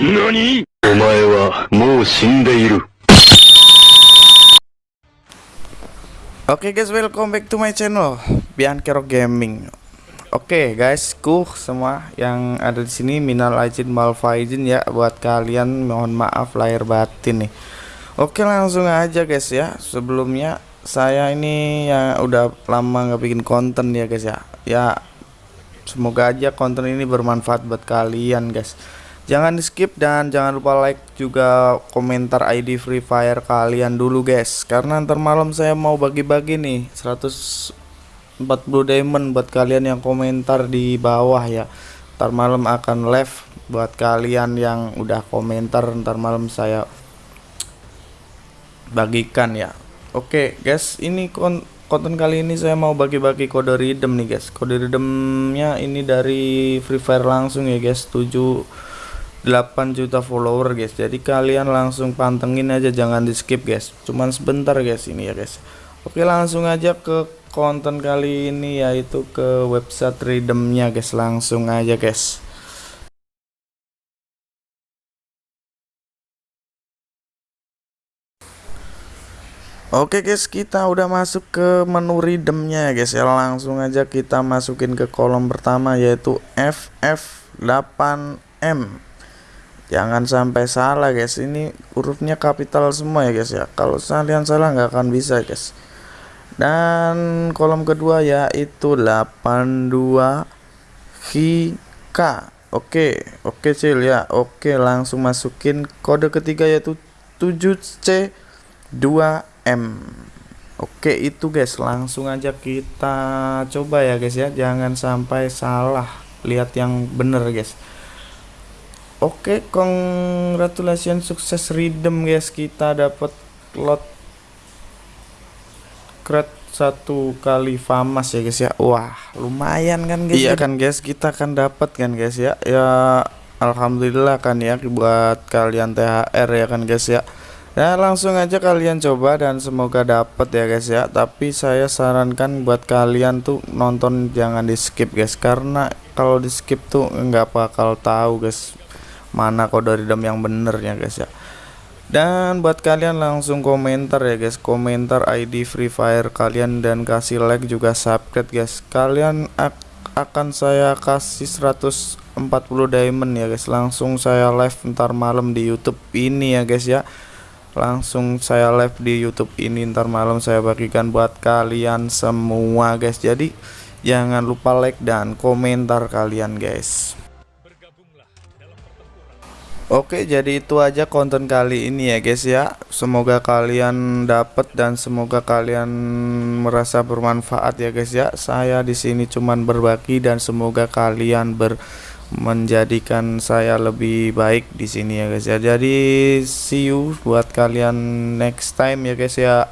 何お前はもう死んでいる。 Oke guys, welcome back to my channel Bianchero Gaming. Oke guys, ku semua yang ada di sini minal aizin wal faizin ya buat kalian mohon maaf lahir batin nih. Oke langsung aja guys ya. Sebelumnya saya ini ya udah lama nggak bikin konten ya guys ya. Ya semoga aja konten ini bermanfaat buat kalian guys. Jangan di skip dan jangan lupa like juga komentar ID Free Fire kalian dulu guys. Karena ntar malam saya mau bagi-bagi nih 140 diamond buat kalian yang komentar di bawah ya. Ntar malam akan live buat kalian yang udah komentar ntar malam saya bagikan ya. Oke guys ini kon konten kali ini saya mau bagi-bagi kode redeem nih guys. Kode redeemnya ini dari Free Fire langsung ya guys. 7 8 juta follower guys. Jadi kalian langsung pantengin aja jangan di skip guys. Cuman sebentar guys ini ya guys. Oke langsung aja ke konten kali ini yaitu ke website redeemnya guys. Langsung aja guys. Oke guys kita udah masuk ke menu redeemnya ya guys ya. Langsung aja kita masukin ke kolom pertama yaitu FF8M jangan sampai salah guys. Ini hurufnya kapital semua ya guys ya. Kalau kalian salah nggak akan bisa guys. Dan kolom kedua yaitu 82 HK oke oke cil ya. Oke langsung masukin kode ketiga yaitu 7C 2M oke itu guys. Langsung aja kita coba ya guys ya. Jangan sampai salah. Lihat yang bener guys Oke, congratulations sukses redeem guys. Kita dapat lot crate satu kali famas ya guys ya. Wah, lumayan kan guys. Iya kan guys, kita akan dapat kan guys ya. Ya alhamdulillah kan ya buat kalian THR ya kan guys ya. Ya langsung aja kalian coba dan semoga dapat ya guys ya. Tapi saya sarankan buat kalian tuh nonton jangan di skip guys karena kalau di skip tuh nggak bakal tahu guys mana kode redeem yang bener ya guys ya. Dan buat kalian langsung komentar ya guys. Komentar ID Free Fire kalian dan kasih like juga subscribe guys. Kalian ak akan saya kasih 140 diamond ya guys. Langsung saya live ntar malam di YouTube ini ya guys ya. Langsung saya live di YouTube ini ntar malam saya bagikan buat kalian semua guys. Jadi jangan lupa like dan komentar kalian guys Oke jadi itu aja konten kali ini ya guys ya. Semoga kalian dapat dan semoga kalian merasa bermanfaat ya guys ya. Saya di sini cuman berbagi dan semoga kalian ber menjadikan saya lebih baik di sini ya guys ya. Jadi see you buat kalian next time ya guys ya